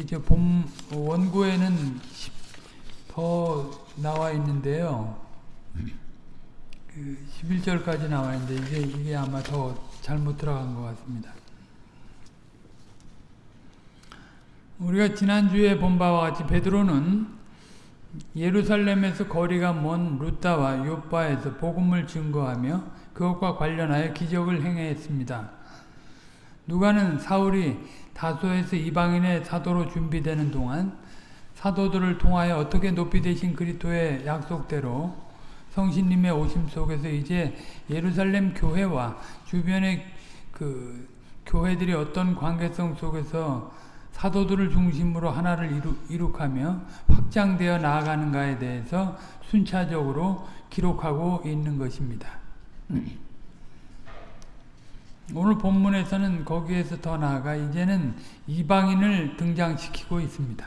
이제 본 원고에는 더 나와 있는데요. 그 11절까지 나와 있는데 이게 이게 아마 더 잘못 들어간 것 같습니다. 우리가 지난주에 본 바와 같이 베드로는 예루살렘에서 거리가 먼 루따와 요바에서 복음을 증거하며 그것과 관련하여 기적을 행했습니다. 누가는 사울이 다소에서 이방인의 사도로 준비되는 동안 사도들을 통하여 어떻게 높이 되신 그리스도의 약속대로 성신님의 오심 속에서 이제 예루살렘 교회와 주변의 그 교회들이 어떤 관계성 속에서 사도들을 중심으로 하나를 이루, 이룩하며 확장되어 나아가는가에 대해서 순차적으로 기록하고 있는 것입니다. 오늘 본문에서는 거기에서 더 나아가 이제는 이방인을 등장시키고 있습니다.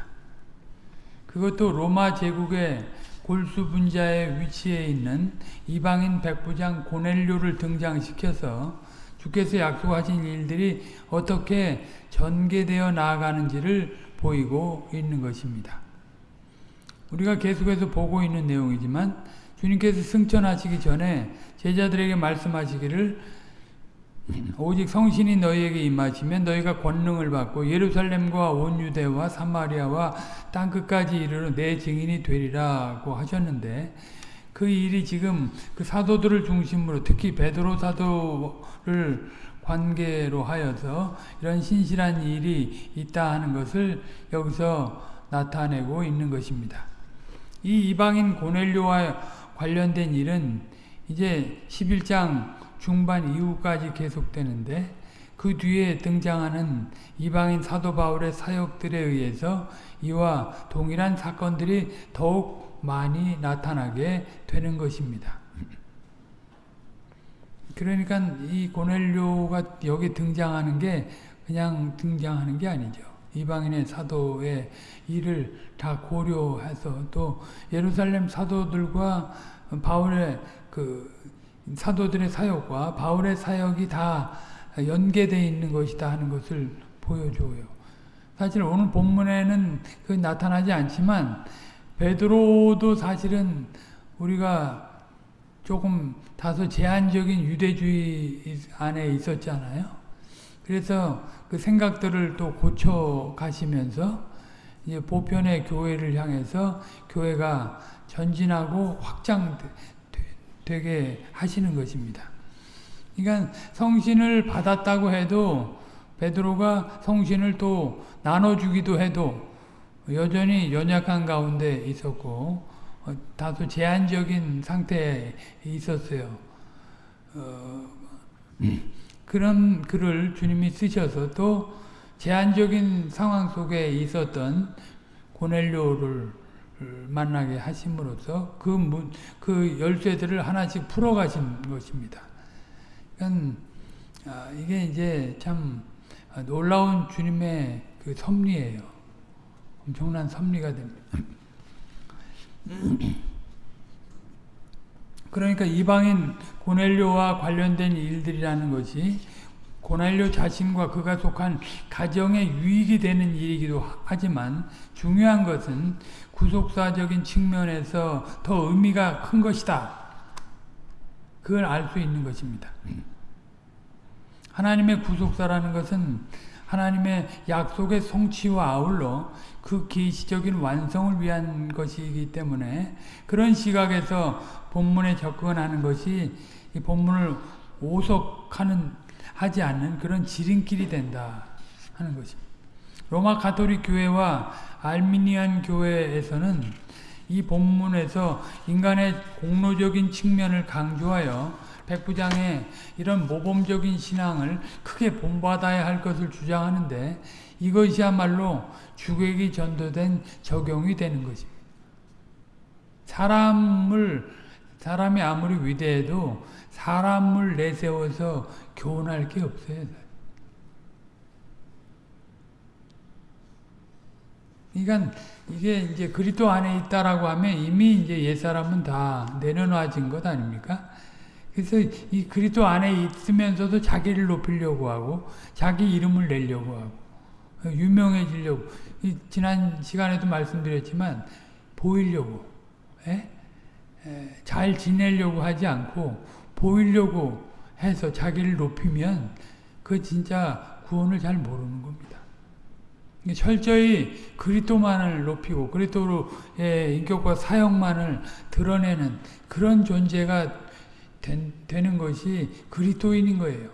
그것도 로마 제국의 골수 분자의 위치에 있는 이방인 백부장 고넬료를 등장시켜서 주께서 약속하신 일들이 어떻게 전개되어 나아가는지를 보이고 있는 것입니다. 우리가 계속해서 보고 있는 내용이지만 주님께서 승천하시기 전에 제자들에게 말씀하시기를 오직 성신이 너희에게 임하시면 너희가 권능을 받고 예루살렘과 온 유대와 사마리아와 땅 끝까지 이르러 내 증인이 되리라고 하셨는데 그 일이 지금 그 사도들을 중심으로 특히 베드로 사도를 관계로 하여서 이런 신실한 일이 있다 하는 것을 여기서 나타내고 있는 것입니다. 이 이방인 고넬료와 관련된 일은 이제 11장 중반 이후까지 계속되는데 그 뒤에 등장하는 이방인 사도 바울의 사역들에 의해서 이와 동일한 사건들이 더욱 많이 나타나게 되는 것입니다. 그러니까 이 고넬료가 여기 등장하는 게 그냥 등장하는 게 아니죠. 이방인의 사도의 일을 다 고려해서 또 예루살렘 사도들과 바울의 그 사도들의 사역과 바울의 사역이 다 연계되어 있는 것이다 하는 것을 보여줘요. 사실 오늘 본문에는 그 나타나지 않지만 베드로도 사실은 우리가 조금 다소 제한적인 유대주의 안에 있었잖아요. 그래서 그 생각들을 또 고쳐 가시면서 이제 보편의 교회를 향해서 교회가 전진하고 확장 되게 하시는 것입니다. 그러니까 성신을 받았다고 해도 베드로가 성신을 또 나눠주기도 해도 여전히 연약한 가운데 있었고 어, 다소 제한적인 상태에 있었어요. 어, 그런 글을 주님이 쓰셔서 또 제한적인 상황 속에 있었던 고넬료를 만나게 하심으로써 그, 문, 그 열쇠들을 하나씩 풀어가신 것입니다. 그러니까 아, 이게 이제 참 놀라운 주님의 그 섭리예요. 엄청난 섭리가 됩니다. 그러니까 이방인 고넬료와 관련된 일들이라는 것이 고넬료 자신과 그가 속한 가정에 유익이 되는 일이기도 하지만 중요한 것은 구속사적인 측면에서 더 의미가 큰 것이다. 그걸 알 수 있는 것입니다. 하나님의 구속사라는 것은 하나님의 약속의 성취와 아울러 그 계시적인 완성을 위한 것이기 때문에 그런 시각에서 본문에 접근하는 것이 이 본문을 오석하는 하지 않는 그런 지름길이 된다 하는 것입니다. 로마 가톨릭 교회와 알미니안 교회에서는 이 본문에서 인간의 공로적인 측면을 강조하여 백부장의 이런 모범적인 신앙을 크게 본받아야 할 것을 주장하는데 이것이야말로 주객이 전도된 적용이 되는 것입니다. 사람을 사람이 아무리 위대해도 사람을 내세워서 교훈할 게 없어요. 그러니까 이게 이제 그리스도 안에 있다라고 하면 이미 이제 옛 사람은 다 내려놔진 것 아닙니까? 그래서 이 그리스도 안에 있으면서도 자기를 높이려고 하고 자기 이름을 내려고 하고 유명해지려고 지난 시간에도 말씀드렸지만 보이려고 에? 에, 잘 지내려고 하지 않고 보이려고 해서 자기를 높이면 그 진짜 구원을 잘 모르는 겁니다. 철저히 그리스도만을 높이고 그리스도의 인격과 사역만을 드러내는 그런 존재가 된, 되는 것이 그리스도인인 거예요.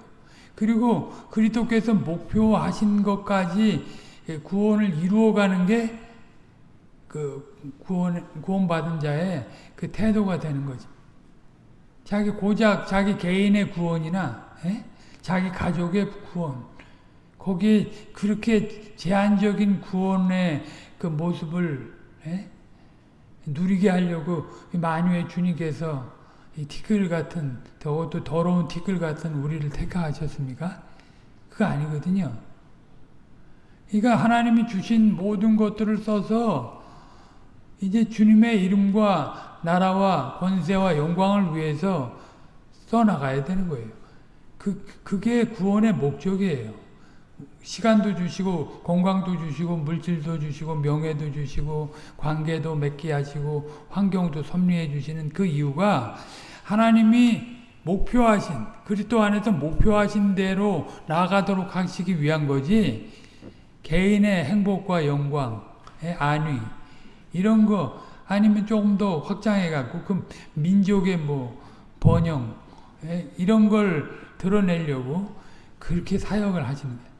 그리고 그리스도께서 목표하신 것까지 구원을 이루어가는 게 그 구원 구원받은 자의 그 태도가 되는 거죠. 자기 고작 자기 개인의 구원이나 에? 예? 자기 가족의 구원 거기에 그렇게 제한적인 구원의 그 모습을 에? 예? 누리게 하려고 만유의 주님께서 이 티끌 같은 더욱도 더러운 티끌 같은 우리를 택하셨습니까? 그거 아니거든요. 그러니까 하나님이 주신 모든 것들을 써서 이제 주님의 이름과 나라와 권세와 영광을 위해서 써나가야 되는 거예요. 그, 그게 구원의 목적이에요. 시간도 주시고, 건강도 주시고, 물질도 주시고, 명예도 주시고, 관계도 맺게 하시고, 환경도 섭리해 주시는 그 이유가 하나님이 목표하신, 그리스도 안에서 목표하신 대로 나아가도록 하시기 위한 거지, 개인의 행복과 영광의 안위, 이런 거 아니면 조금 더 확장해 갖고 그 민족의 뭐 번영 예, 이런 걸 드러내려고 그렇게 사역을 하시는 거예요.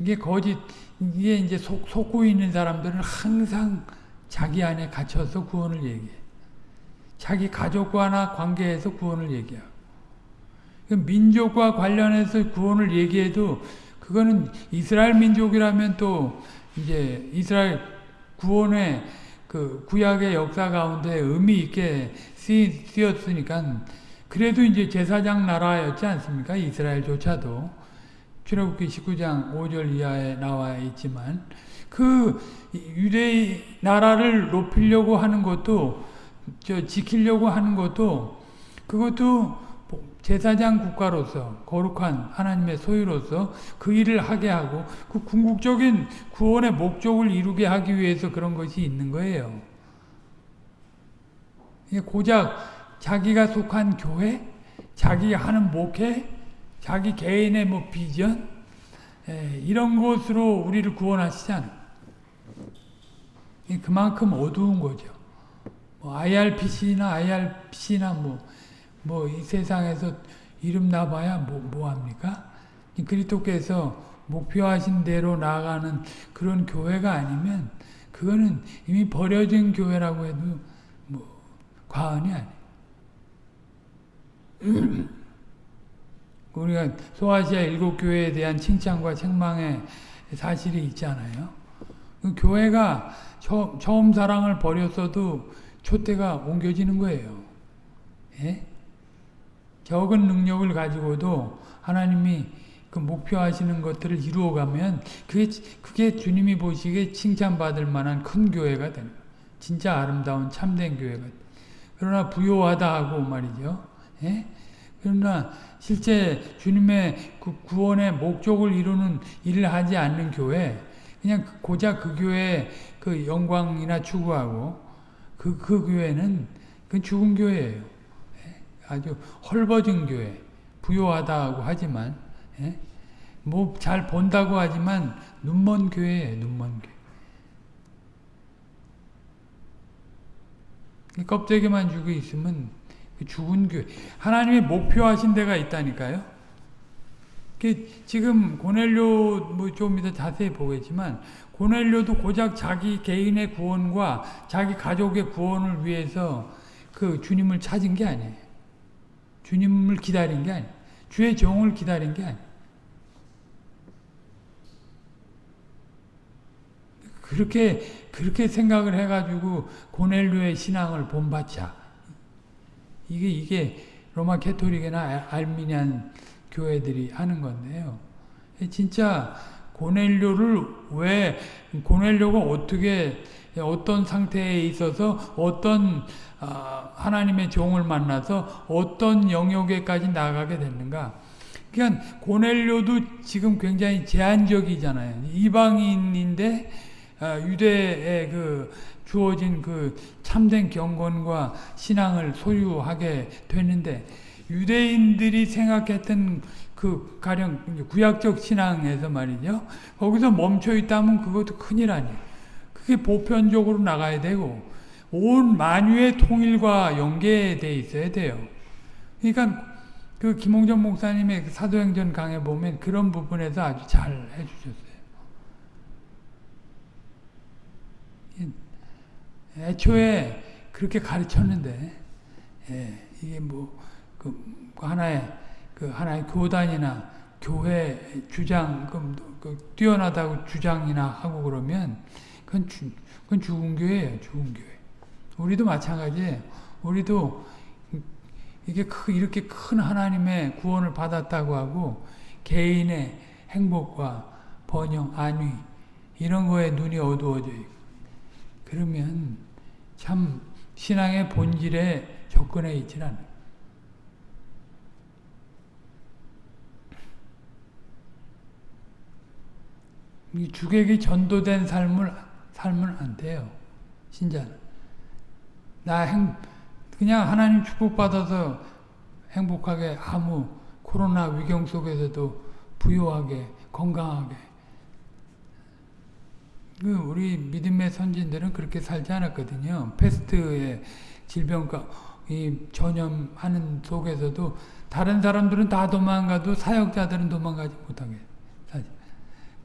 이게 거짓 이게 이제 속, 속고 있는 사람들은 항상 자기 안에 갇혀서 구원을 얘기해. 자기 가족과나 관계에서 구원을 얘기하고. 그 민족과 관련해서 구원을 얘기해도 그거는 이스라엘 민족이라면 또 이제 이스라엘 구원의 그 구약의 역사 가운데 의미 있게 쓰였으니까 그래도 이제 제사장 나라였지 않습니까? 이스라엘조차도 출애굽기 19장 5절 이하에 나와 있지만 그 유대 나라를 높이려고 하는 것도 저 지키려고 하는 것도 그것도 제사장 국가로서 거룩한 하나님의 소유로서 그 일을 하게 하고 그 궁극적인 구원의 목적을 이루게 하기 위해서 그런 것이 있는 거예요. 고작 자기가 속한 교회, 자기 하는 목회, 자기 개인의 뭐 비전 이런 것으로 우리를 구원하시지 않아요. 그만큼 어두운 거죠. 뭐 IRPC나 IRC나 뭐 뭐 이 세상에서 이름 나봐야 뭐, 뭐 합니까? 그리스도께서 목표하신 대로 나아가는 그런 교회가 아니면 그거는 이미 버려진 교회라고 해도 뭐 과언이 아니에요. 우리가 소아시아 일곱 교회에 대한 칭찬과 책망의 사실이 있잖아요. 그 교회가 처, 처음 사랑을 버렸어도 초대가 옮겨지는 거예요. 예? 적은 능력을 가지고도 하나님이 그 목표하시는 것들을 이루어가면 그게, 그게 주님이 보시기에 칭찬받을 만한 큰 교회가 되는 거예요. 진짜 아름다운 참된 교회가 그러나 부요하다 하고 말이죠. 예? 그러나 실제 주님의 그 구원의 목적을 이루는 일을 하지 않는 교회 그냥 고작 그 교회의 그 영광이나 추구하고 그, 그 교회는 그 죽은 교회예요. 아주 헐벗은 교회, 부요하다고 하지만 예? 뭐잘 본다고 하지만 눈먼 교회예요. 눈먼 교회. 껍데기만 주고 있으면 그 죽은 교회. 하나님의 목표하신 데가 있다니까요. 지금 고넬료 뭐좀 이따 자세히 보겠지만 고넬료도 고작 자기 개인의 구원과 자기 가족의 구원을 위해서 그 주님을 찾은 게 아니에요. 주님을 기다린 게 아니에요. 주의 종을 기다린 게 아니에요. 그렇게 그렇게 생각을 해가지고 고넬료의 신앙을 본받자. 이게 이게 로마 캐토릭이나 알미니안 교회들이 하는 건데요. 진짜 고넬료를 왜 고넬료가 어떻게 어떤 상태에 있어서 어떤 아, 하나님의 종을 만나서 어떤 영역에까지 나가게 됐는가 그러니까 고넬료도 지금 굉장히 제한적이잖아요. 이방인인데 아, 유대에 그 주어진 그 참된 경건과 신앙을 소유하게 되는데 유대인들이 생각했던 그 가령 구약적 신앙에서 말이죠. 거기서 멈춰 있다면 그것도 큰일 아니에요. 그게 보편적으로 나가야 되고 온 만유의 통일과 연계돼 있어야 돼요. 그러니까 그 김홍전 목사님의 그 사도행전 강에 보면 그런 부분에서 아주 잘 해주셨어요. 애초에 그렇게 가르쳤는데 예, 이게 뭐 그 하나의 그 하나의 교단이나 교회 주장 그, 그 뛰어나다고 주장이나 하고 그러면 그건, 주, 그건 죽은 교회예요, 죽은 교회. 우리도 마찬가지예요. 우리도 이게 이렇게 큰 하나님의 구원을 받았다고 하고 개인의 행복과 번영, 안위 이런 거에 눈이 어두워져 있고 그러면 참 신앙의 본질에 접근해 있질 않아요. 이 주객이 전도된 삶을 살면 안 돼요. 신자는. 나 행, 그냥 하나님 축복받아서 행복하게 아무 코로나 위경 속에서도 부유하게 건강하게 그 우리 믿음의 선진들은 그렇게 살지 않았거든요. 패스트의 질병과 이 전염하는 속에서도 다른 사람들은 다 도망가도 사역자들은 도망가지 못하게.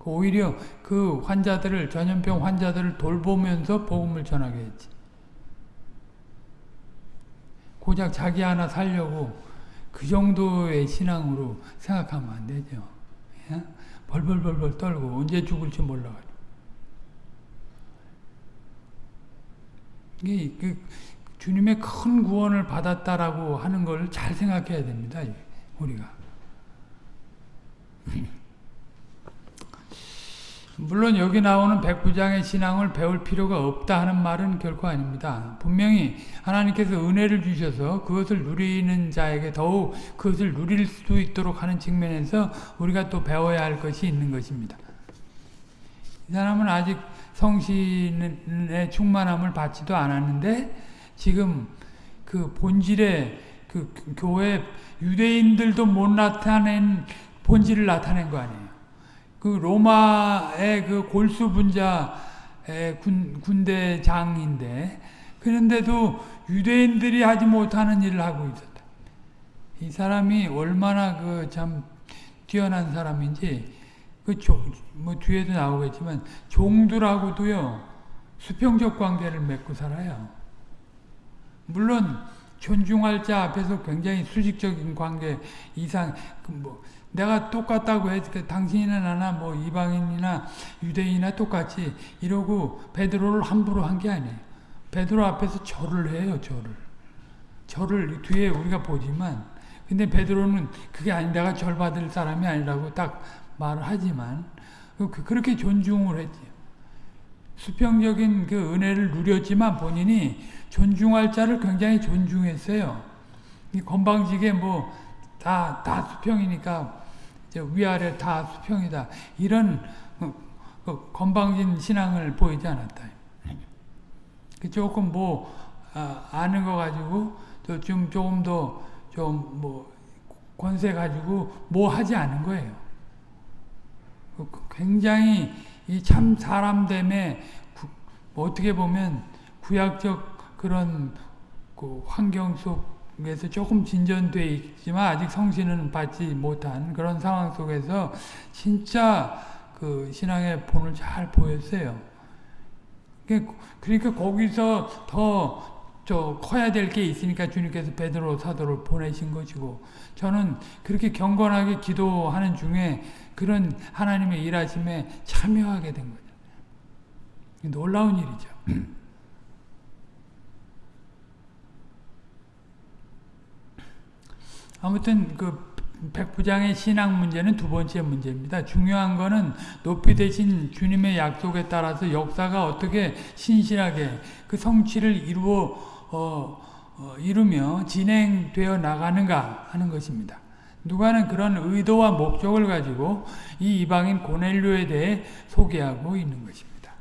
그 오히려 그 환자들을 전염병 환자들을 돌보면서 복음을 전하게 했지. 고작 자기 하나 살려고 그 정도의 신앙으로 생각하면 안 되죠. 예? 벌벌벌벌 떨고 언제 죽을지 몰라가지고. 이게 그 주님의 큰 구원을 받았다라고 하는 걸 잘 생각해야 됩니다. 우리가. 물론 여기 나오는 백부장의 신앙을 배울 필요가 없다 하는 말은 결코 아닙니다. 분명히 하나님께서 은혜를 주셔서 그것을 누리는 자에게 더욱 그것을 누릴 수 있도록 하는 측면에서 우리가 또 배워야 할 것이 있는 것입니다. 이 사람은 아직 성신의 충만함을 받지도 않았는데 지금 그 본질의 그 교회 유대인들도 못 나타낸 본질을 나타낸 거 아니에요. 그 로마의 그 골수 분자의 군, 군대장인데 그런데도 유대인들이 하지 못하는 일을 하고 있었다. 이 사람이 얼마나 그 참 뛰어난 사람인지 그뭐 뒤에도 나오겠지만 종들하고도요 수평적 관계를 맺고 살아요. 물론 존중할 자 앞에서 굉장히 수직적인 관계 이상 그 뭐 내가 똑같다고 해서 당신이나 나나 뭐 이방인이나 유대인이나 똑같이 이러고 베드로를 함부로 한 게 아니에요. 베드로 앞에서 절을 해요, 절을. 절을 뒤에 우리가 보지만 근데 베드로는 그게 아니 내가 절 받을 사람이 아니라고 딱 말을 하지만 그, 그렇게 존중을 했지. 수평적인 그 은혜를 누렸지만 본인이 존중할 자를 굉장히 존중했어요. 이 건방지게 뭐 다, 다 수평이니까 위아래 다 수평이다. 이런 어, 그 건방진 신앙을 보이지 않았다. 그 조금 뭐 아, 는 거 가지고 좀 조금 더 좀 뭐 권세 가지고 뭐 하지 않은 거예요. 그, 그 굉장히 이 참 사람됨에 뭐 어떻게 보면 구약적 그런 그 환경 속 그래서 조금 진전돼 있지만 아직 성신은 받지 못한 그런 상황 속에서 진짜 그 신앙의 본을 잘 보였어요. 그러니까 거기서 더 저 커야 될 게 있으니까 주님께서 베드로 사도를 보내신 것이고 저는 그렇게 경건하게 기도하는 중에 그런 하나님의 일하심에 참여하게 된 거죠. 놀라운 일이죠. 아무튼 그 백부장의 신앙 문제는 두 번째 문제입니다. 중요한 거는 높이 되신 주님의 약속에 따라서 역사가 어떻게 신실하게 그 성취를 이루어 어, 어, 이루며 진행되어 나가는가 하는 것입니다. 누가는 그런 의도와 목적을 가지고 이 이방인 고넬료에 대해 소개하고 있는 것입니다.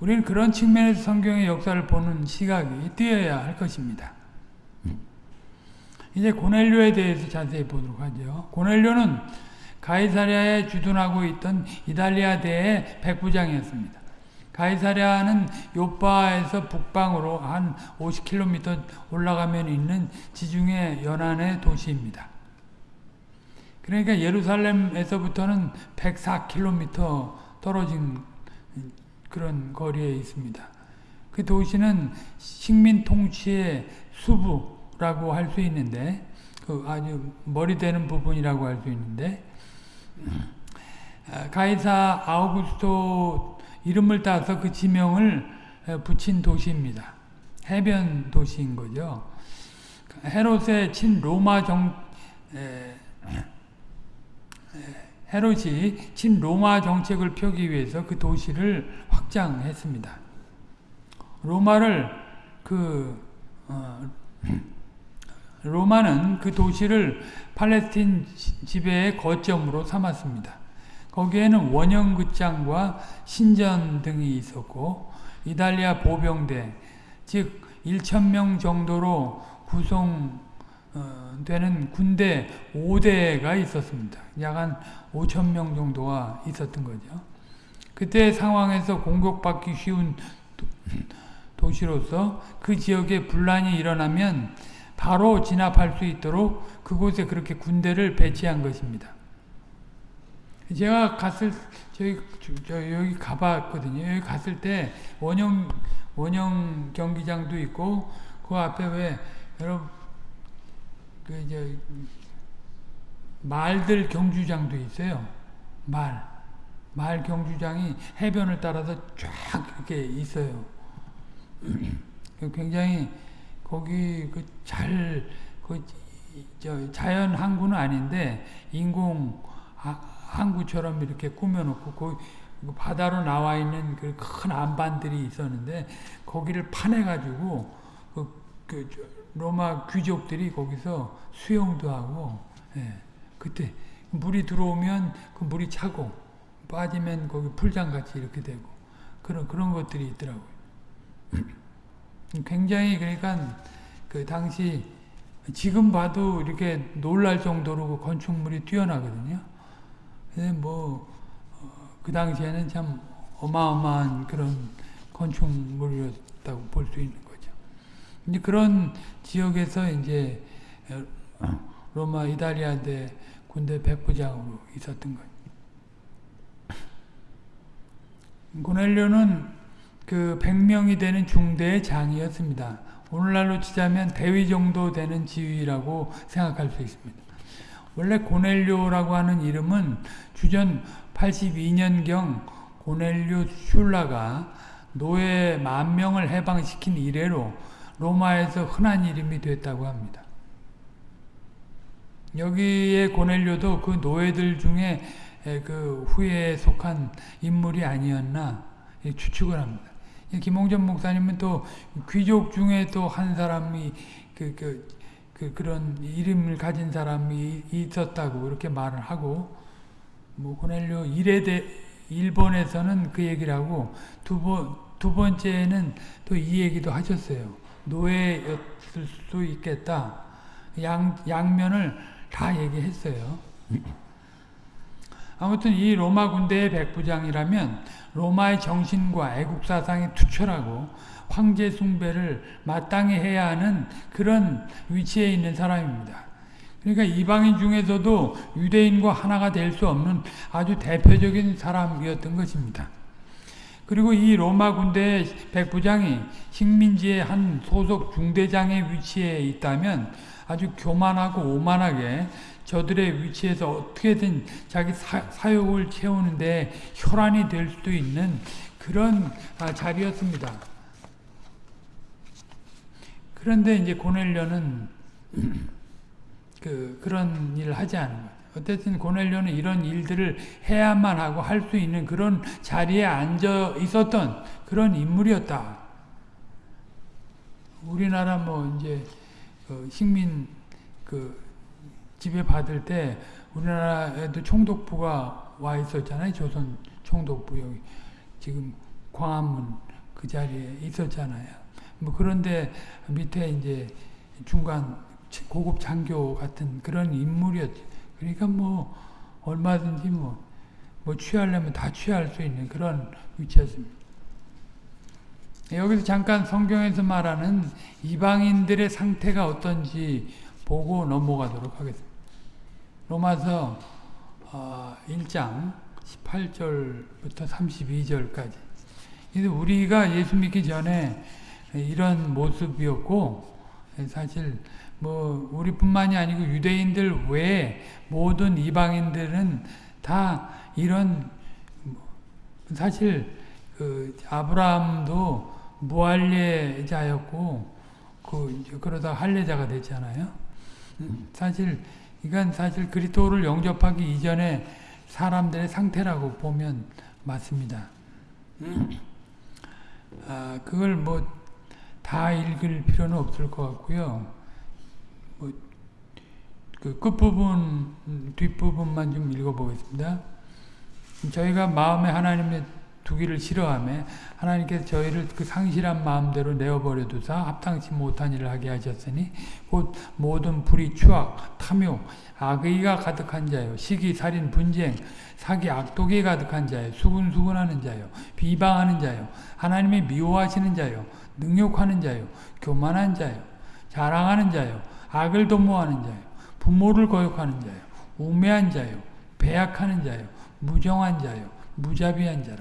우리는 그런 측면에서 성경의 역사를 보는 시각이 뛰어야 할 것입니다. 이제 고넬료에 대해서 자세히 보도록 하죠. 고넬료는 가이사랴에 주둔하고 있던 이달리아 대의 백부장이었습니다. 가이사랴는 요바에서 북방으로 한 50km 올라가면 있는 지중해 연안의 도시입니다. 그러니까 예루살렘에서부터는 104km 떨어진 그런 거리에 있습니다. 그 도시는 식민 통치의 수부라고 할 수 있는데 그 아주 머리 되는 부분이라고 할 수 있는데 가이사 아우구스토 이름을 따서 그 지명을 붙인 도시입니다. 해변 도시인 거죠. 헤롯의 친 로마 정 에, 헤롯이 친 로마 정책을 펴기 위해서 그 도시를 확장했습니다. 로마를 그 어, 로마는 그 도시를 팔레스틴 지배의 거점으로 삼았습니다. 거기에는 원형극장과 신전 등이 있었고 이탈리아 보병대 즉 1천명 정도로 구성 되는 군대 5대가 있었습니다. 약 한 5천 명 정도가 있었던 거죠. 그때 상황에서 공격받기 쉬운 도 시로서 그 지역에 분란이 일어나면 바로 진압할 수 있도록 그곳에 그렇게 군대를 배치한 것입니다. 제가 갔을 저희 저 여기 가봤거든요. 여기 갔을 때 원형 원형 경기장도 있고 그 앞에 왜 여러분 그 이제 말들 경주장도 있어요. 말. 말 경주장이 해변을 따라서 쫙 이렇게 있어요. 굉장히 거기 그 잘그 그 자연 항구는 아닌데 인공 항구처럼 이렇게 꾸며놓고 그 바다로 나와 있는 그 큰 안반들이 있었는데 거기를 파내가지고 그, 그 로마 귀족들이 거기서 수영도 하고 예, 그때 물이 들어오면 그 물이 차고 빠지면 거기 풀장같이 이렇게 되고 그런 그런 것들이 있더라고요. 굉장히 그러니까 그 당시 지금 봐도 이렇게 놀랄 정도로 그 건축물이 뛰어나거든요. 뭐그 어, 당시에는 참 어마어마한 그런 건축물이었다고 볼 수 있는. 이제 그런 지역에서 이제 로마 이탈리아대 군대 백부장으로 있었던 거예요. 고넬료는 그 100명이 되는 중대의 장이었습니다. 오늘날로 치자면 대위 정도 되는 지위라고 생각할 수 있습니다. 원래 고넬료라고 하는 이름은 주전 82년경 고넬료 슐라가 노예 만 명을 해방시킨 이래로 로마에서 흔한 이름이 됐다고 합니다. 여기에 고넬료도 그 노예들 중에 그 후에 속한 인물이 아니었나 추측을 합니다. 김홍전 목사님은 또 귀족 중에 또 한 사람이 그, 그, 그, 그런 이름을 가진 사람이 있었다고 그렇게 말을 하고 뭐 고넬료 일에 일본에서는 그 얘기를 하고 두 번, 두 번째는 또 이 얘기도 하셨어요. 노예였을 수 있겠다. 양, 양면을 다 얘기했어요. 아무튼 이 로마 군대의 백부장이라면 로마의 정신과 애국 사상이 투철하고 황제 숭배를 마땅히 해야 하는 그런 위치에 있는 사람입니다. 그러니까 이방인 중에서도 유대인과 하나가 될 수 없는 아주 대표적인 사람이었던 것입니다. 그리고 이 로마 군대의 백부장이 식민지의 한 소속 중대장의 위치에 있다면 아주 교만하고 오만하게 저들의 위치에서 어떻게든 자기 사, 욕을 채우는데 혈안이 될 수도 있는 그런 아, 자리였습니다. 그런데 이제 고넬료는 그 그런 일을 하지 않은 거예요. 어쨌든 고넬료는 이런 일들을 해야만 하고 할 수 있는 그런 자리에 앉아 있었던 그런 인물이었다. 우리나라 뭐 이제 그 식민 그 집에 받을 때 우리나라에도 총독부가 와 있었잖아요. 조선 총독부 여기 지금 광화문 그 자리에 있었잖아요. 뭐 그런데 밑에 이제 중간 고급 장교 같은 그런 인물이었죠. 그러니까 뭐 얼마든지 뭐, 뭐 취하려면 다 취할 수 있는 그런 위치였습니다. 여기서 잠깐 성경에서 말하는 이방인들의 상태가 어떤지 보고 넘어가도록 하겠습니다. 로마서 1장 18절부터 32절까지. 우리가 예수 믿기 전에 이런 모습이었고 사실 뭐 우리뿐만이 아니고 유대인들 외에 모든 이방인들은 다 이런 사실 그 아브라함도 무할례자였고 그 그러다 할례자가 됐잖아요. 사실 이건 사실 그리스도를 영접하기 이전에 사람들의 상태라고 보면 맞습니다. 아, 그걸 뭐 다 읽을 필요는 없을 것 같고요. 뭐, 그 끝부분, 뒷부분만 좀 읽어보겠습니다. 저희가 마음에 하나님의 두기를 싫어하며 하나님께서 저희를 그 상실한 마음대로 내어버려 두사 합당치 못한 일을 하게 하셨으니 곧 모든 불의 추악 탐욕 악의가 가득한 자요 시기 살인 분쟁 사기 악독이 가득한 자요 수군수군하는 자요 비방하는 자요 하나님의 미워하시는 자요 능욕하는 자요 교만한 자요 자랑하는 자요 악을 도모하는 자요 부모를 거역하는 자요. 우매한 자요. 배약하는 자요. 무정한 자요. 무자비한 자라.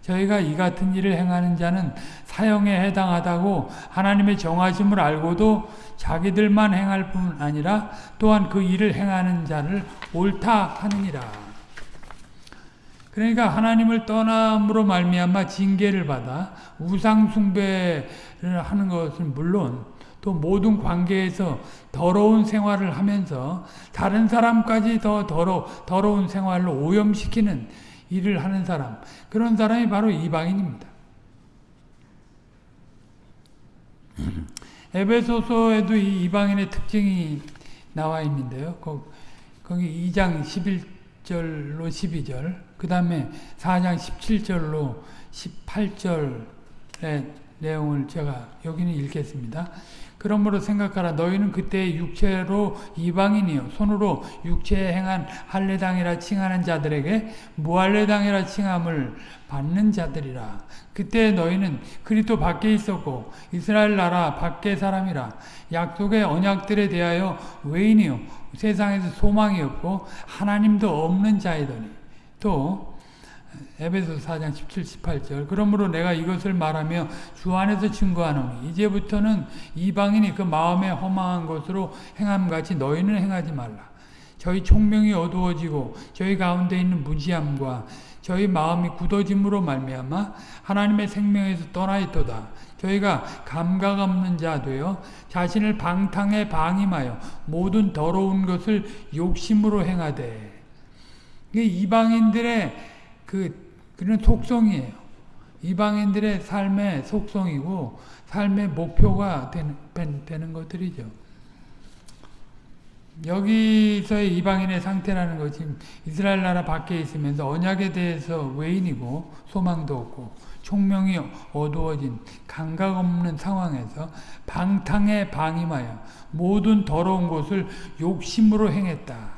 저희가 이 같은 일을 행하는 자는 사형에 해당하다고 하나님의 정하심을 알고도 자기들만 행할 뿐 아니라 또한 그 일을 행하는 자를 옳다 하느니라. 그러니까 하나님을 떠남으로 말미암아 징계를 받아 우상 숭배를 하는 것은 물론 또 모든 관계에서 더러운 생활을 하면서 다른 사람까지 더 더러, 더러운 생활로 오염시키는 일을 하는 사람 그런 사람이 바로 이방인입니다. 에베소서에도 이 이방인의 특징이 나와 있는데요. 거기 2장 11절로 12절 그 다음에 4장 17절로 18절의 내용을 제가 여기는 읽겠습니다. 그러므로 생각하라. 너희는 그때 육체로 이방인이요. 손으로 육체에 행한 할례당이라 칭하는 자들에게 무할례당이라 칭함을 받는 자들이라. 그때 너희는 그리스도 밖에 있었고 이스라엘 나라 밖의 사람이라. 약속의 언약들에 대하여 외인이요. 세상에서 소망이 없고 하나님도 없는 자이더니. 또 에베소 4장 17, 18절 그러므로 내가 이것을 말하며 주 안에서 증거하노니 이제부터는 이방인이 그 마음에 허망한 것으로 행함같이 너희는 행하지 말라. 저희 총명이 어두워지고 저희 가운데 있는 무지함과 저희 마음이 굳어짐으로 말미암아 하나님의 생명에서 떠나 있도다. 저희가 감각 없는 자 되어 자신을 방탕에 방임하여 모든 더러운 것을 욕심으로 행하되 이방인들의 그 그런 속성이에요. 이방인들의 삶의 속성이고 삶의 목표가 되는, 되는 것들이죠. 여기서의 이방인의 상태라는 것이 이스라엘 나라 밖에 있으면서 언약에 대해서 외인이고 소망도 없고 총명이 어두워진 감각 없는 상황에서 방탕에 방임하여 모든 더러운 것을 욕심으로 행했다.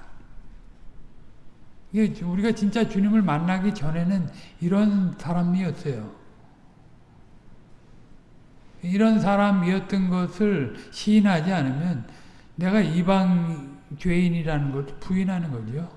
이게 우리가 진짜 주님을 만나기 전에는 이런 사람이었어요. 이런 사람이었던 것을 시인하지 않으면 내가 이방 죄인이라는 걸 부인하는 거죠.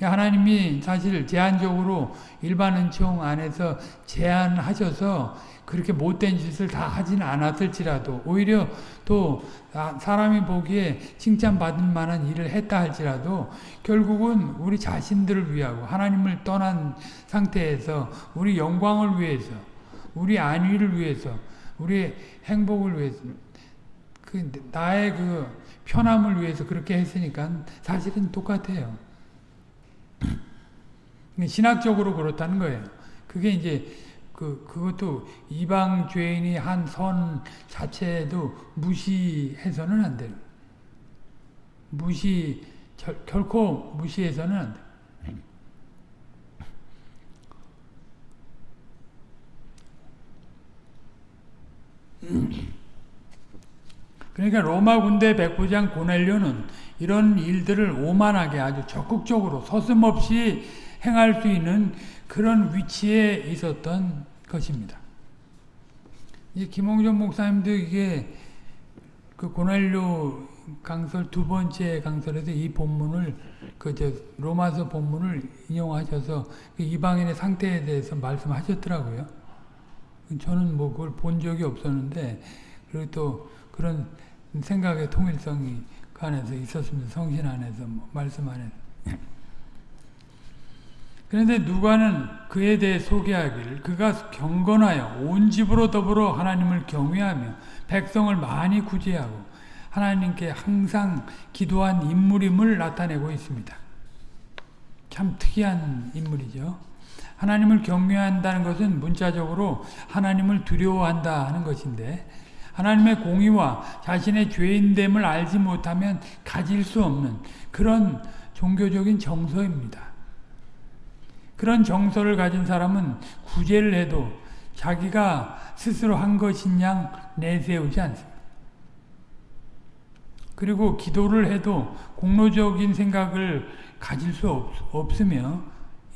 하나님이 사실 제한적으로 일반 은총 안에서 제한하셔서 그렇게 못된 짓을 다 하진 않았을지라도 오히려 또 사람이 보기에 칭찬받을 만한 일을 했다 할지라도 결국은 우리 자신들을 위하고 하나님을 떠난 상태에서 우리 영광을 위해서 우리 안위를 위해서 우리 행복을 위해서 그 나의 그 편함을 위해서 그렇게 했으니까 사실은 똑같아요. 신학적으로 그렇다는 거예요. 그게 이제 그, 그것도 이방 죄인이 한 선 자체도 무시해서는 안 되는. 무시 결, 결코 무시해서는 안 돼. 그러니까 로마 군대 백부장 고넬료는 이런 일들을 오만하게 아주 적극적으로 서슴없이 행할 수 있는 그런 위치에 있었던 것입니다. 이 김홍전 목사님도 이게 그 고넬료 강설 두 번째 강설에서 이 본문을 그 저 로마서 본문을 인용하셔서 그 이방인의 상태에 대해서 말씀하셨더라고요. 저는 뭐 그걸 본 적이 없었는데 그리고 또 그런 생각의 통일성이 그 안에서 있었습니다. 성신 안에서 뭐 말씀 안에서. 그런데 누가는 그에 대해 소개하기를 그가 경건하여 온 집으로 더불어 하나님을 경외하며 백성을 많이 구제하고 하나님께 항상 기도한 인물임을 나타내고 있습니다. 참 특이한 인물이죠. 하나님을 경외한다는 것은 문자적으로 하나님을 두려워한다 하는 것인데 하나님의 공의와 자신의 죄인됨을 알지 못하면 가질 수 없는 그런 종교적인 정서입니다. 그런 정서를 가진 사람은 구제를 해도 자기가 스스로 한 것인 양 내세우지 않습니다. 그리고 기도를 해도 공로적인 생각을 가질 수 없, 없으며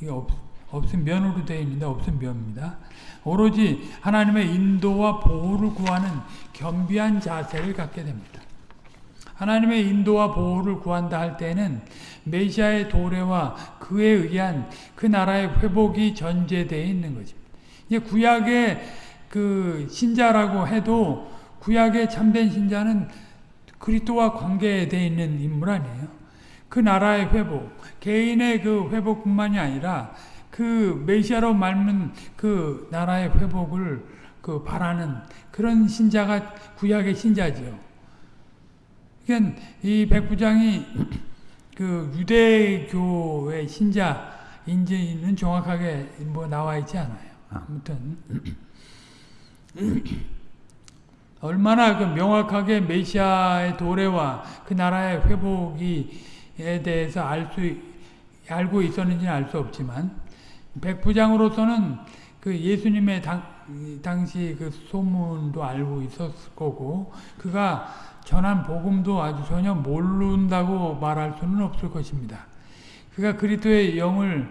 이게 없, 없음 면으로 되어 있는데 없음 면입니다. 오로지 하나님의 인도와 보호를 구하는 겸비한 자세를 갖게 됩니다. 하나님의 인도와 보호를 구한다 할 때는 메시아의 도래와 그에 의한 그 나라의 회복이 전제되어 있는 것입니다. 구약의 그 신자라고 해도 구약의 참된 신자는 그리스도와 관계되어 있는 인물 아니에요. 그 나라의 회복, 개인의 그 회복뿐만이 아니라 그 메시아로 말면 그 나라의 회복을 그 바라는 그런 신자가 구약의 신자죠. 그러니까 이 백부장이 그 유대교의 신자인지는 정확하게 뭐 나와 있지 않아요. 아무튼 얼마나 그 명확하게 메시아의 도래와 그 나라의 회복이에 대해서 알 수 알고 있었는지는 알 수 없지만 백부장으로서는 그 예수님의 당, 당시 그 소문도 알고 있었을 거고 그가 전한 복음도 아주 전혀 모른다고 말할 수는 없을 것입니다. 그가 그리스도의 영을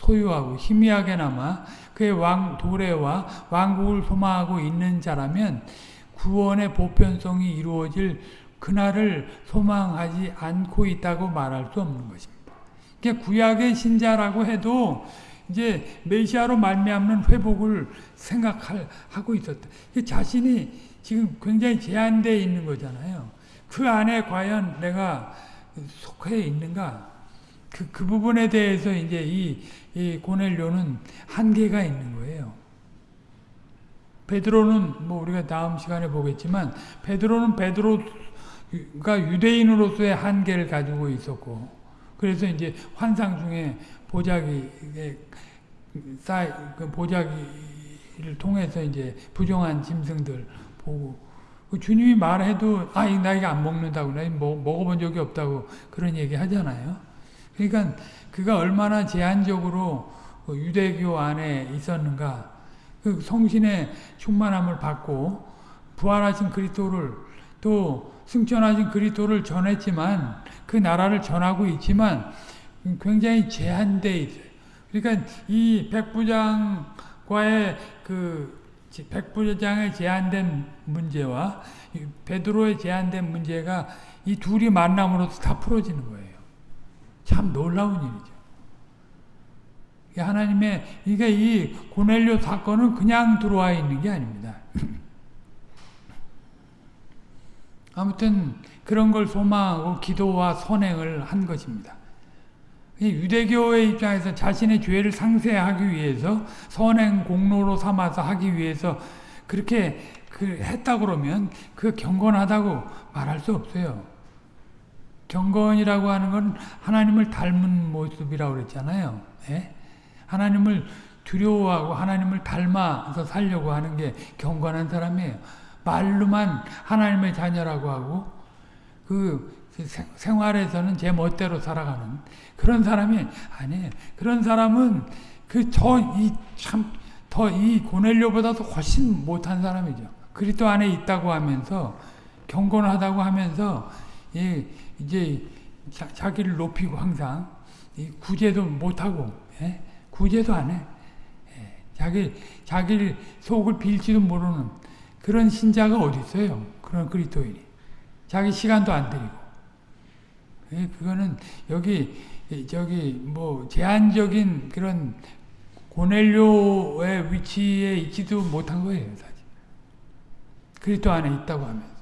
소유하고 희미하게나마 그의 왕 도래와 왕국을 소망하고 있는 자라면 구원의 보편성이 이루어질 그날을 소망하지 않고 있다고 말할 수 없는 것입니다. 구약의 신자라고 해도 이제 메시아로 말미암는 회복을 생각하고 있었다. 자신이 지금 굉장히 제한되어 있는 거잖아요. 그 안에 과연 내가 속해 있는가? 그, 그 부분에 대해서 이제 이, 이 고넬료는 한계가 있는 거예요. 베드로는 뭐 우리가 다음 시간에 보겠지만 베드로는 베드로가 유대인으로서의 한계를 가지고 있었고 그래서 이제 환상 중에 보자기 쌓그 보자기를 통해서 이제 부정한 짐승들 보고 그 주님이 말해도 아, 나 이거 안 먹는다고 나 먹, 먹어본 적이 없다고 그런 얘기 하잖아요. 그러니까 그가 얼마나 제한적으로 그 유대교 안에 있었는가 그 성신의 충만함을 받고 부활하신 그리스도를 또 승천하신 그리스도를 전했지만 그 나라를 전하고 있지만 굉장히 제한돼 있어요. 그러니까 이 백부장과의 그 백부장의 제한된 문제와 베드로의 제한된 문제가 이 둘이 만남으로써 다 풀어지는 거예요. 참 놀라운 일이죠. 하나님의 이게 이 고넬료 사건은 그냥 들어와 있는 게 아닙니다. 아무튼 그런 걸 소망하고 기도와 선행을 한 것입니다. 유대교의 입장에서 자신의 죄를 상쇄하기 위해서 선행 공로로 삼아서 하기 위해서 그렇게 그 했다 그러면 그 경건하다고 말할 수 없어요. 경건이라고 하는 건 하나님을 닮은 모습이라고 그랬잖아요. 예? 하나님을 두려워하고 하나님을 닮아서 살려고 하는 게 경건한 사람이에요. 말로만 하나님의 자녀라고 하고 그 생활에서는 제 멋대로 살아가는 그런 사람이 아니에요. 그런 사람은 그 저 이 참 더 이 고넬료보다도 훨씬 못한 사람이죠. 그리스도 안에 있다고 하면서 경건하다고 하면서 예, 이제 자, 자기를 높이고 항상 이 구제도 못하고 예? 구제도 안 해. 예, 자기 자기 속을 빌지도 모르는 그런 신자가 어디 있어요? 그런 그리스도인이 자기 시간도 안 예, 그거는 여기 이, 저기 뭐 제한적인 그런 고넬료의 위치에 있지도 못한 거예요, 사실. 그리스도 안에 있다고 하면서.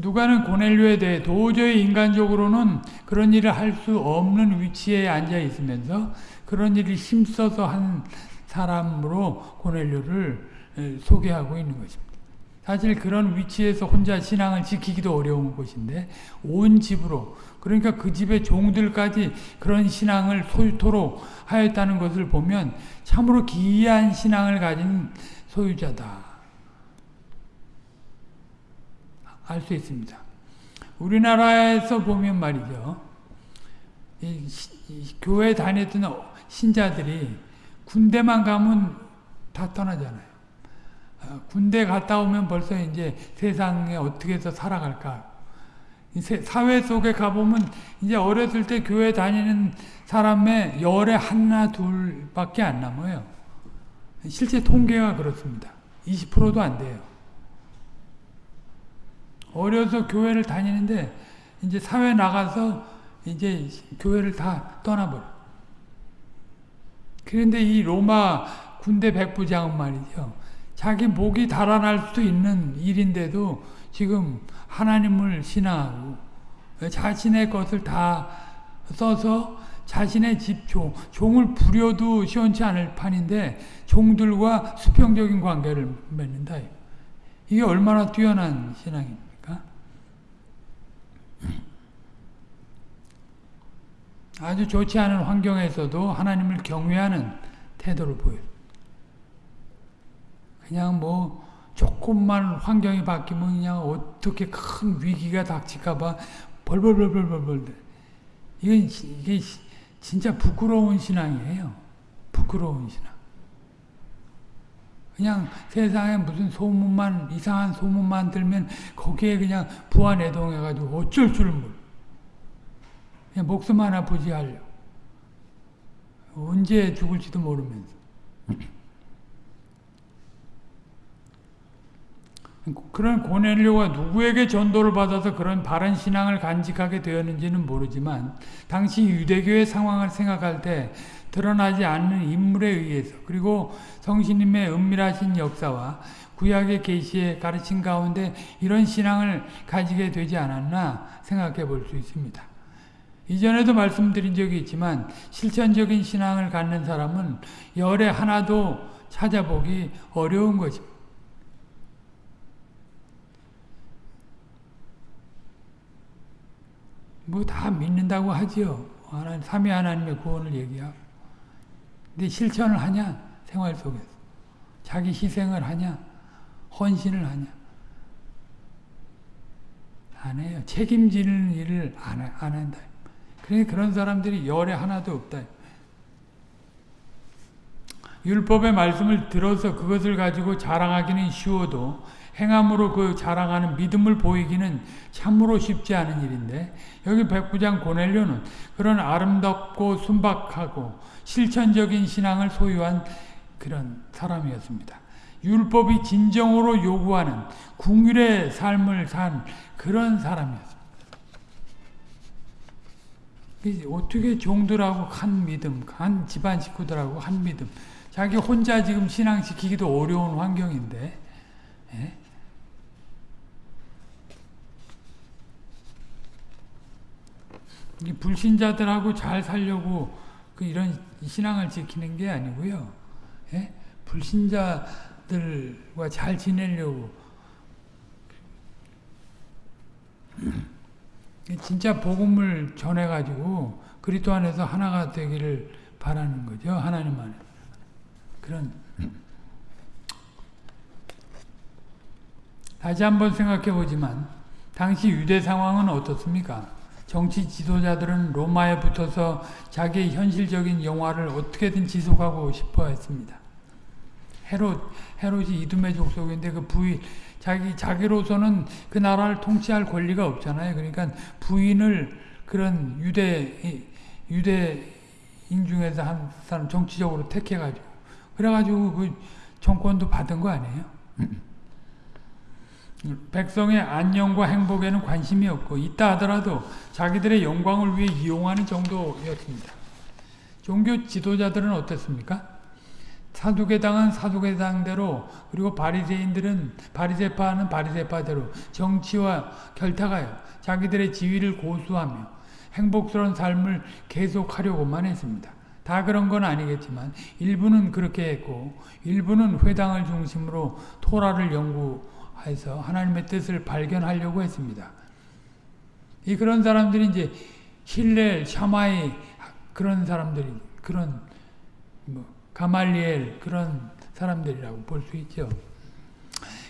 누가는 고넬료에 대해 도저히 인간적으로는 그런 일을 할 수 없는 위치에 앉아 있으면서 그런 일을 힘써서 한 사람으로 고넬료를 에, 소개하고 있는 것입니다. 사실 그런 위치에서 혼자 신앙을 지키기도 어려운 곳인데 온 집으로 그러니까 그 집의 종들까지 그런 신앙을 소유토록 하였다는 것을 보면 참으로 기이한 신앙을 가진 소유자다. 알 수 있습니다. 우리나라에서 보면 말이죠. 이, 시- 이 교회 다녔던 어- 신자들이 군대만 가면 다 떠나잖아요. 어, 군대 갔다 오면 벌써 이제 세상에 어떻게 해서 살아갈까. 사회 속에 가보면 이제 어렸을 때 교회 다니는 사람의 열에 하나 둘밖에 안 남아요. 실제 통계가 그렇습니다. 20%도 안 돼요. 어려서 교회를 다니는데 이제 사회 나가서 이제 교회를 다 떠나버려. 그런데 이 로마 군대 백부장은 말이죠. 자기 목이 달아날 수도 있는 일인데도 지금 하나님을 신앙하고 자신의 것을 다 써서 자신의 집 종, 종을 부려도 시원치 않을 판인데 종들과 수평적인 관계를 맺는다. 이게 얼마나 뛰어난 신앙입니까? 아주 좋지 않은 환경에서도 하나님을 경외하는 태도를 보여요. 그냥 뭐 조금만 환경이 바뀌면 그냥 어떻게 큰 위기가 닥칠까봐 벌벌벌벌벌벌. 이건 지- 이게 시- 진짜 부끄러운 신앙이에요. 부끄러운 신앙. 그냥 세상에 무슨 소문만 이상한 소문만 들면 거기에 그냥 부안해동해가지고 어쩔 줄 몰라. 그냥 목숨 하나 부지하려. 언제 죽을지도 모르면서. 그런 고넬료가 누구에게 전도를 받아서 그런 바른 신앙을 간직하게 되었는지는 모르지만 당시 유대교의 상황을 생각할 때 드러나지 않는 인물에 의해서 그리고 성신님의 은밀하신 역사와 구약의 계시의 가르침 가운데 이런 신앙을 가지게 되지 않았나 생각해 볼 수 있습니다. 이전에도 말씀드린 적이 있지만 실천적인 신앙을 갖는 사람은 열에 하나도 찾아보기 어려운 것입니다. 뭐 다 믿는다고 하지요. 하나님, 삼위 하나님의 구원을 얘기하고. 근데 실천을 하냐? 생활 속에서. 자기 희생을 하냐? 헌신을 하냐? 안 해요. 책임지는 일을 안, 해- 안 한다. 그러니 그런 사람들이 열에 하나도 없다. 율법의 말씀을 들어서 그것을 가지고 자랑하기는 쉬워도 행함으로 그 자랑하는 믿음을 보이기는 참으로 쉽지 않은 일인데 여기 백부장 고넬료는 그런 아름답고 순박하고 실천적인 신앙을 소유한 그런 사람이었습니다. 율법이 진정으로 요구하는 궁율의 삶을 산 그런 사람이었습니다. 이 어떻게 종들하고 한 믿음, 한 집안 식구들하고 한 믿음, 자기 혼자 지금 신앙 지키기도 어려운 환경인데, 예? 불신자들하고 잘 살려고 그 이런 신앙을 지키는 게 아니고요. 예? 불신자들과 잘 지내려고 진짜 복음을 전해가지고 그리스도 안에서 하나가 되기를 바라는 거죠. 하나님 안에 그런 다시 한번 생각해 보지만 당시 유대 상황은 어떻습니까? 정치 지도자들은 로마에 붙어서 자기의 현실적인 영화를 어떻게든 지속하고 싶어 했습니다. 헤롯, 헤롯이 이두메 족속인데 그 부인, 자기, 자기로서는 그 나라를 통치할 권리가 없잖아요. 그러니까 부인을 그런 유대, 유대인 중에서 한 사람 정치적으로 택해가지고, 그래가지고 그 정권도 받은 거 아니에요? 백성의 안녕과 행복에는 관심이 없고 있다 하더라도 자기들의 영광을 위해 이용하는 정도였습니다. 종교 지도자들은 어땠습니까? 사두개당은 사두개당대로 그리고 바리새인들은 바리새파는 바리새파대로 정치와 결탁하여 자기들의 지위를 고수하며 행복스러운 삶을 계속하려고만 했습니다. 다 그런 건 아니겠지만 일부는 그렇게 했고 일부는 회당을 중심으로 토라를 연구 해서 하나님의 뜻을 발견하려고 했습니다. 이 그런 사람들이 이제 힐렐, 샤마이 그런 사람들이 그런 뭐 가말리엘 그런 사람들이라고 볼 수 있죠.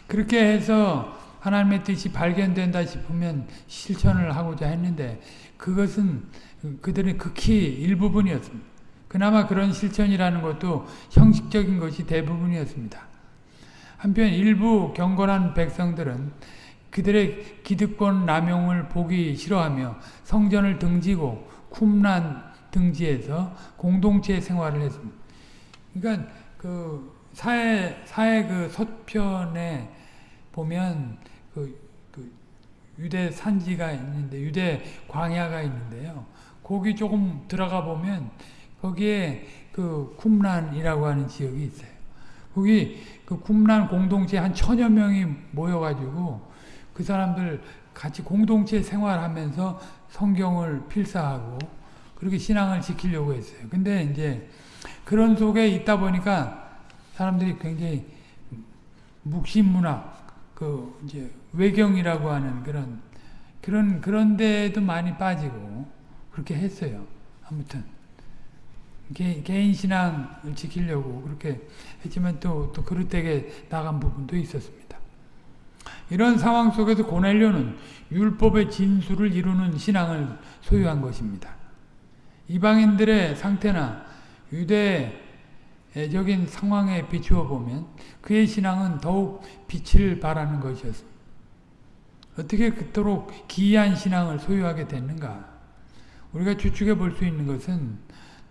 그렇게 해서 하나님의 뜻이 발견된다 싶으면 실천을 하고자 했는데 그것은 그들의 극히 일부분이었습니다. 그나마 그런 실천이라는 것도 형식적인 것이 대부분이었습니다. 한편 일부 경건한 백성들은 그들의 기득권 남용을 보기 싫어하며 성전을 등지고 쿰란 등지에서 공동체 생활을 했습니다. 그러니까 그 사회 사회 그 서편에 보면 그, 그 유대 산지가 있는데 유대 광야가 있는데요. 거기 조금 들어가 보면 거기에 그 쿰란이라고 하는 지역이 있어요. 거기 그 쿰란 공동체 한 천여 명이 모여가지고 그 사람들 같이 공동체 생활하면서 성경을 필사하고 그렇게 신앙을 지키려고 했어요. 근데 이제 그런 속에 있다 보니까 사람들이 굉장히 묵신문학, 그 이제 외경이라고 하는 그런 그런 그런 데도 많이 빠지고 그렇게 했어요. 아무튼 개, 개인 신앙을 지키려고 그렇게 했지만 또 또 그릇되게 나간 부분도 있었습니다. 이런 상황 속에서 고넬료는 율법의 진수를 이루는 신앙을 소유한 것입니다. 이방인들의 상태나 유대적인 상황에 비추어 보면 그의 신앙은 더욱 빛을 발하는 것이었습니다. 어떻게 그토록 기이한 신앙을 소유하게 됐는가? 우리가 추측해 볼 수 있는 것은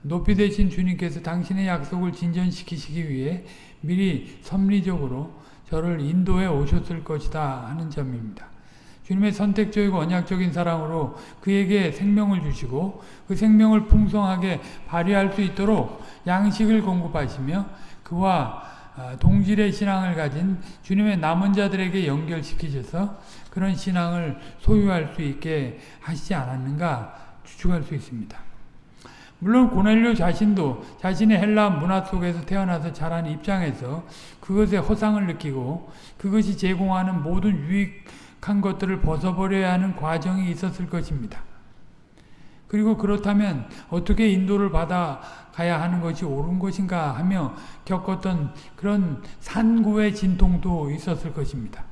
높이 되신 주님께서 당신의 약속을 진전시키시기 위해 미리 섭리적으로 저를 인도해 오셨을 것이다 하는 점입니다. 주님의 선택적이고 언약적인 사랑으로 그에게 생명을 주시고 그 생명을 풍성하게 발휘할 수 있도록 양식을 공급하시며 그와 아, 동질의 신앙을 가진 주님의 남은 자들에게 연결시키셔서 그런 신앙을 소유할 수 있게 하시지 않았는가 추측할 수 있습니다. 물론 고넬료 자신도 자신의 헬라 문화 속에서 태어나서 자란 입장에서 그것의 허상을 느끼고 그것이 제공하는 모든 유익 한 것들을 벗어버려야 하는 과정이 있었을 것입니다. 그리고 그렇다면 어떻게 인도를 받아가야 하는 것이 옳은 것인가 하며 겪었던 그런 산구의 진통도 있었을 것입니다.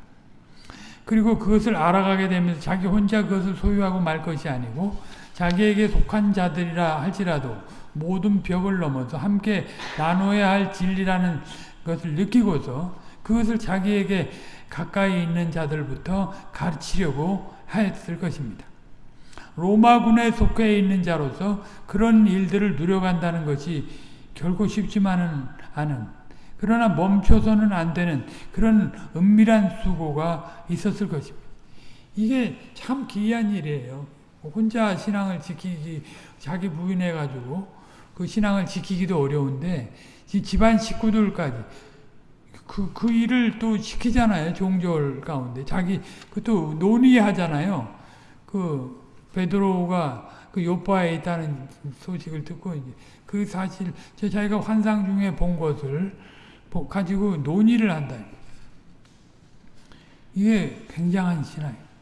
그리고 그것을 알아가게 되면서 자기 혼자 그것을 소유하고 말 것이 아니고 자기에게 속한 자들이라 할지라도 모든 벽을 넘어서 함께 나눠야 할 진리라는 것을 느끼고서 그것을 자기에게 가까이 있는 자들부터 가르치려고 하였을 것입니다. 로마군에 속해 있는 자로서 그런 일들을 누려간다는 것이 결코 쉽지만은 않은 그러나 멈춰서는 안 되는 그런 은밀한 수고가 있었을 것입니다. 이게 참 기이한 일이에요. 혼자 신앙을 지키기 자기 부인해 가지고 그 신앙을 지키기도 어려운데 집안 식구들까지 그, 그 일을 또 시키잖아요. 종절 가운데. 자기, 그것도 논의하잖아요. 그, 베드로가 그 요파에 있다는 소식을 듣고, 이제 그 사실, 저 자기가 환상 중에 본 것을 가지고 논의를 한다. 이게 굉장한 신앙이에요.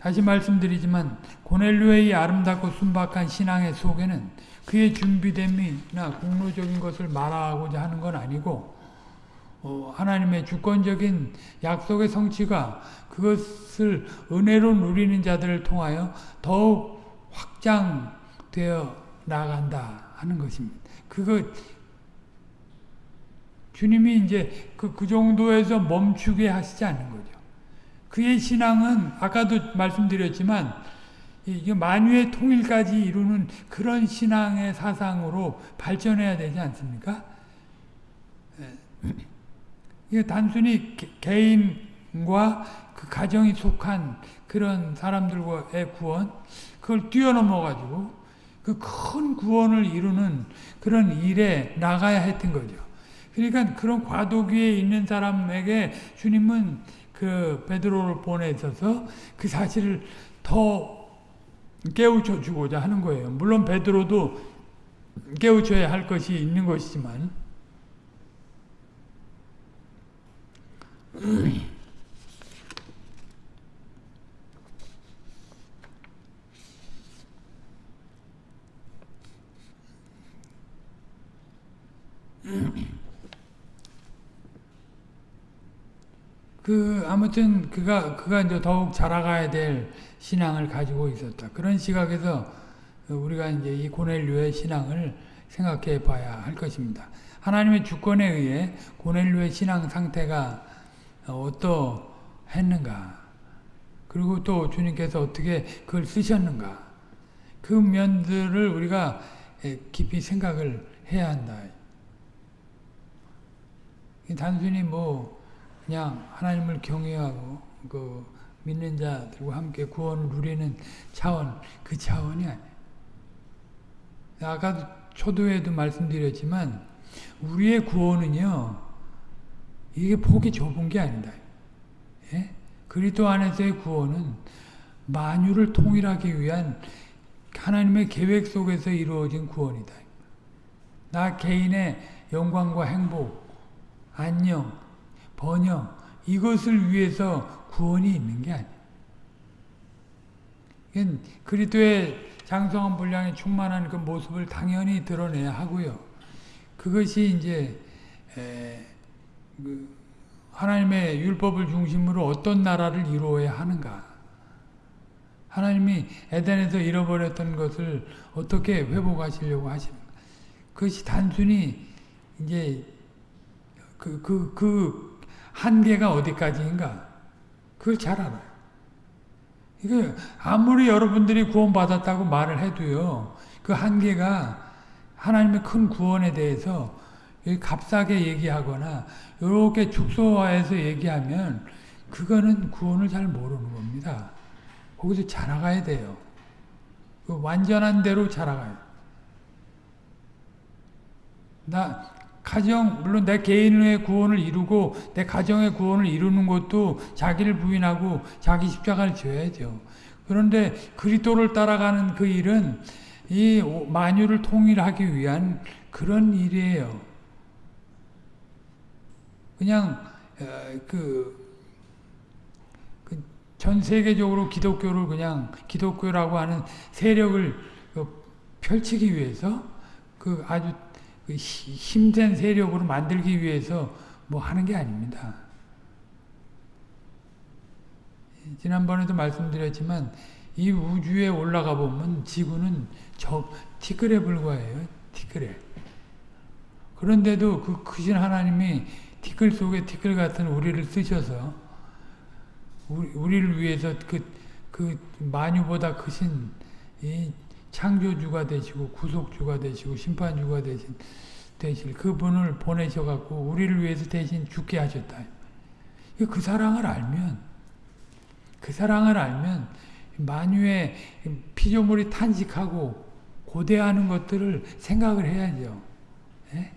다시 말씀드리지만, 고넬료의 아름답고 순박한 신앙의 속에는 그의 준비됨이나 공로적인 것을 말하고자 하는 건 아니고 어, 하나님의 주권적인 약속의 성취가 그것을 은혜로 누리는 자들을 통하여 더욱 확장되어 나간다 하는 것입니다. 그거 주님이 이제 그, 그 정도에서 멈추게 하시지 않는 거죠. 그의 신앙은 아까도 말씀드렸지만 만유의 통일까지 이루는 그런 신앙의 사상으로 발전해야 되지 않습니까? 이게 단순히 개인과 그 가정이 속한 그런 사람들과의 구원, 그걸 뛰어넘어 가지고 그 큰 구원을 이루는 그런 일에 나가야 했던 거죠. 그러니까 그런 과도기에 있는 사람에게 주님은 그 베드로를 보내셔서 그 사실을 더 깨우쳐 주고자 하는 거예요. 물론 베드로도 깨우쳐야 할 것이 있는 것이지만 그 아무튼 그가 그가 이제 더욱 자라가야 될 신앙을 가지고 있었다. 그런 시각에서 우리가 이제 이 고넬료의 신앙을 생각해 봐야 할 것입니다. 하나님의 주권에 의해 고넬료의 신앙 상태가 어떠했는가? 그리고 또 주님께서 어떻게 그걸 쓰셨는가? 그 면들을 우리가 깊이 생각을 해야 한다. 단순히 뭐 그냥 하나님을 경외하고 그 믿는 자들과 함께 구원을 누리는 차원 그 차원이 아니에요. 아까 초도에도 말씀드렸지만 우리의 구원은요 이게 폭이 좁은 게 아니다. 예? 그리스도 안에서의 구원은 만유를 통일하기 위한 하나님의 계획 속에서 이루어진 구원이다. 나 개인의 영광과 행복, 안녕, 번영 이것을 위해서 구원이 있는 게 아니에요. 그리스도의 장성한 분량에 충만한 그 모습을 당연히 드러내야 하고요. 그것이 이제 그 하나님의 율법을 중심으로 어떤 나라를 이루어야 하는가. 하나님이 에덴에서 잃어버렸던 것을 어떻게 회복하시려고 하시는가. 그것이 단순히 이제 그, 그, 그 한계가 어디까지인가. 그걸 잘 알아요. 이게 아무리 여러분들이 구원받았다고 말을 해도요. 그 한계가 하나님의 큰 구원에 대해서 값싸게 얘기하거나 이렇게 축소화해서 얘기하면 그거는 구원을 잘 모르는 겁니다. 거기서 자라가야 돼요. 그 완전한 대로 자라가요. 나 가정 물론 내 개인의 구원을 이루고 내 가정의 구원을 이루는 것도 자기를 부인하고 자기 십자가를 져야죠. 그런데 그리스도를 따라가는 그 일은 이 만유를 통일하기 위한 그런 일이에요. 그냥 그, 그전 세계적으로 기독교를 그냥 기독교라고 하는 세력을 그 펼치기 위해서 그 아주 그 힘센 세력으로 만들기 위해서 뭐 하는 게 아닙니다. 지난번에도 말씀드렸지만 이 우주에 올라가 보면 지구는 저 티끌에 불과해요. 티끌에. 그런데도 그 크신 하나님이 티끌 속에 티끌 같은 우리를 쓰셔서 우리, 를 위해서 그, 그 만유보다 크신 이 창조주가 되시고 구속주가 되시고 심판주가 되신 되실 그분을 보내셔 갖고 우리를 위해서 대신 죽게 하셨다. 그 사랑을 알면 그 사랑을 알면 만유의 피조물이 탄식하고 고대하는 것들을 생각을 해야죠. 예?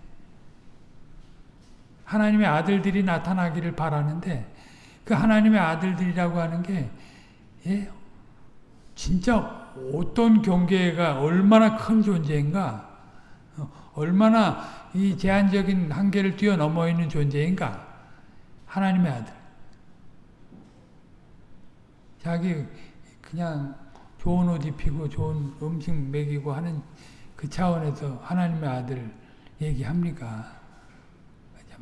하나님의 아들들이 나타나기를 바라는데 그 하나님의 아들들이라고 하는 게 예? 진짜 어떤 경계가 얼마나 큰 존재인가 어, 얼마나 이 제한적인 한계를 뛰어넘어 있는 존재인가 하나님의 아들 자기 그냥 좋은 옷 입히고 좋은 음식 먹이고 하는 그 차원에서 하나님의 아들 얘기합니까?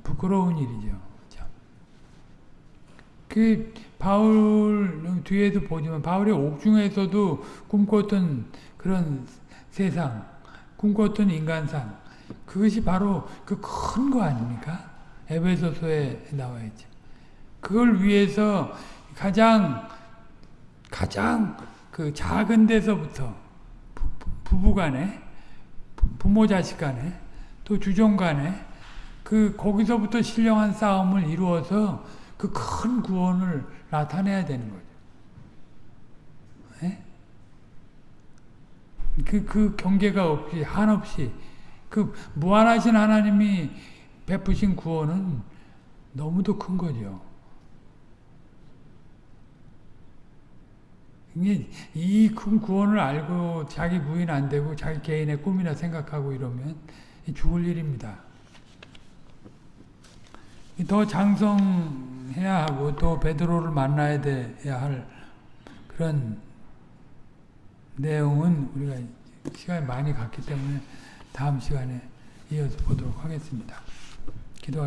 부끄러운 일이죠. 참. 그 바울 뒤에도 보지만 바울이 옥중에서도 꿈꿨던 그런 세상, 꿈꿨던 인간상 그것이 바로 그 큰 거 아닙니까? 에베소서에 나와 있죠. 그걸 위해서 가장 가장 그 작은 데서부터 부부 간에 부모 자식 간에 또 주종 간에 그 거기서부터 신령한 싸움을 이루어서 그 큰 구원을 나타내야 되는 거죠. 네? 그, 그 경계가 없이, 한없이, 그 무한하신 하나님이 베푸신 구원은 너무도 큰 거죠. 이 큰 구원을 알고 자기 부인 안 되고 자기 개인의 꿈이나 생각하고 이러면 죽을 일입니다. 더 장성 해야 하고 또 베드로를 만나야 돼야 할 그런 내용은 우리가 시간이 많이 갔기 때문에 다음 시간에 이어서 보도록 하겠습니다. 기도하겠습니다.